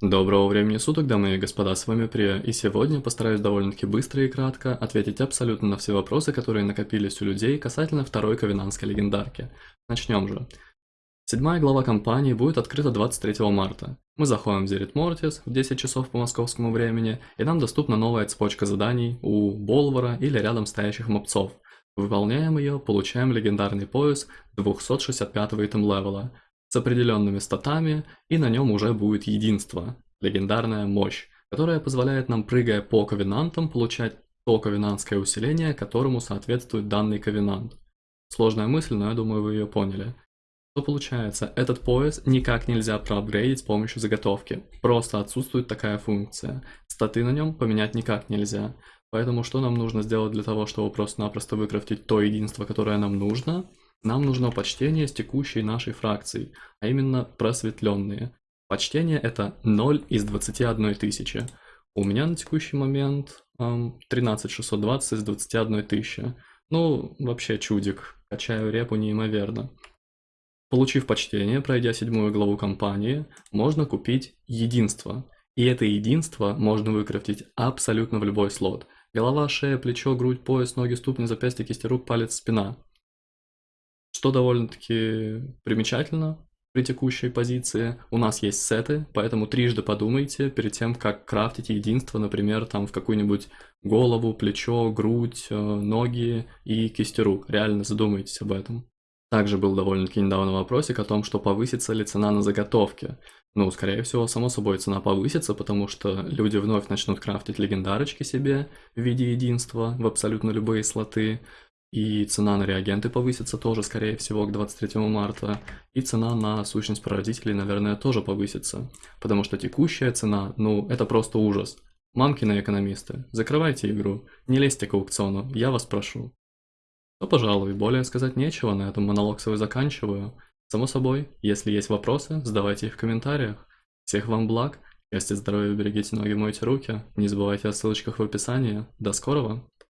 Доброго времени суток, дамы и господа, с вами Прия, и сегодня постараюсь довольно-таки быстро и кратко ответить абсолютно на все вопросы, которые накопились у людей касательно второй ковенанской легендарки. Начнем же. Седьмая глава кампании будет открыта 23 марта. Мы заходим в Зерит Мортис в 10 часов по московскому времени, и нам доступна новая цепочка заданий у Болвара или рядом стоящих мобцов. Выполняем ее, получаем легендарный пояс 265 итем левела – с определенными статами, и на нем уже будет единство, легендарная мощь, которая позволяет нам, прыгая по ковенантам, получать то ковенантское усиление, которому соответствует данный ковенант. Сложная мысль, но я думаю вы ее поняли. Что получается, этот пояс никак нельзя проапгрейдить с помощью заготовки, просто отсутствует такая функция. Статы на нем поменять никак нельзя. Поэтому что нам нужно сделать для того, чтобы просто-напросто выкрафтить то единство, которое нам нужно? Нам нужно почтение с текущей нашей фракцией, а именно просветленные. Почтение это 0 из 21 тысячи. У меня на текущий момент эм, 13620 из 21 тысячи. Ну, вообще чудик. Качаю репу неимоверно. Получив почтение, пройдя седьмую главу кампании, можно купить единство. И это единство можно выкрафтить абсолютно в любой слот. Голова, шея, плечо, грудь, пояс, ноги, ступни, запястья, кисти рук, палец, спина что довольно-таки примечательно при текущей позиции. У нас есть сеты, поэтому трижды подумайте перед тем, как крафтить единство, например, там в какую-нибудь голову, плечо, грудь, э, ноги и кисти рук. Реально задумайтесь об этом. Также был довольно-таки недавно вопросик о том, что повысится ли цена на заготовки. Ну, скорее всего, само собой цена повысится, потому что люди вновь начнут крафтить легендарочки себе в виде единства в абсолютно любые слоты. И цена на реагенты повысится тоже, скорее всего, к 23 марта. И цена на сущность прародителей, наверное, тоже повысится. Потому что текущая цена, ну, это просто ужас. Мамкины экономисты, закрывайте игру, не лезьте к аукциону, я вас прошу. Ну, пожалуй, более сказать нечего, на этом монолог свой заканчиваю. Само собой, если есть вопросы, задавайте их в комментариях. Всех вам благ, счастья, здоровья, берегите ноги, мойте руки. Не забывайте о ссылочках в описании. До скорого!